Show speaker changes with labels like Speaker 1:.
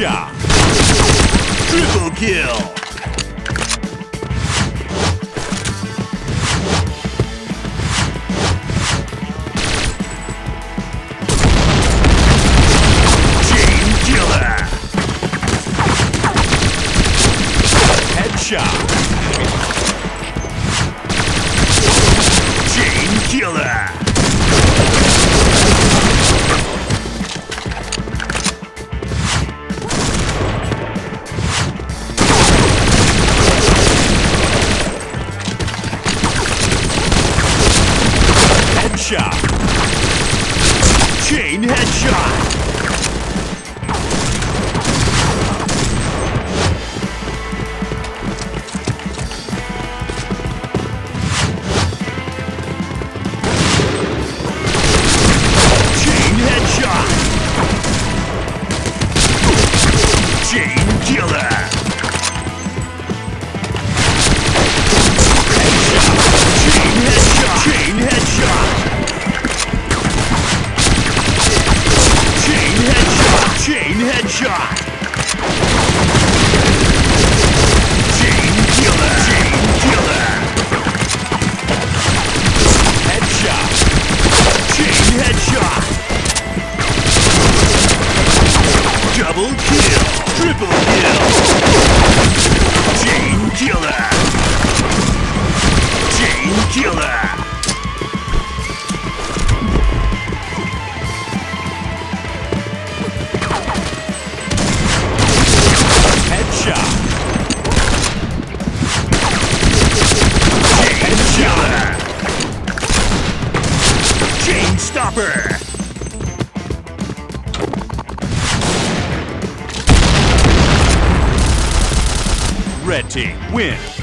Speaker 1: Headshot. Triple kill. Chain Headshot. Chain headshot. Chain headshot. Double kill. Triple kill. Chain killer. Chain killer. Chain stopper. Red team win.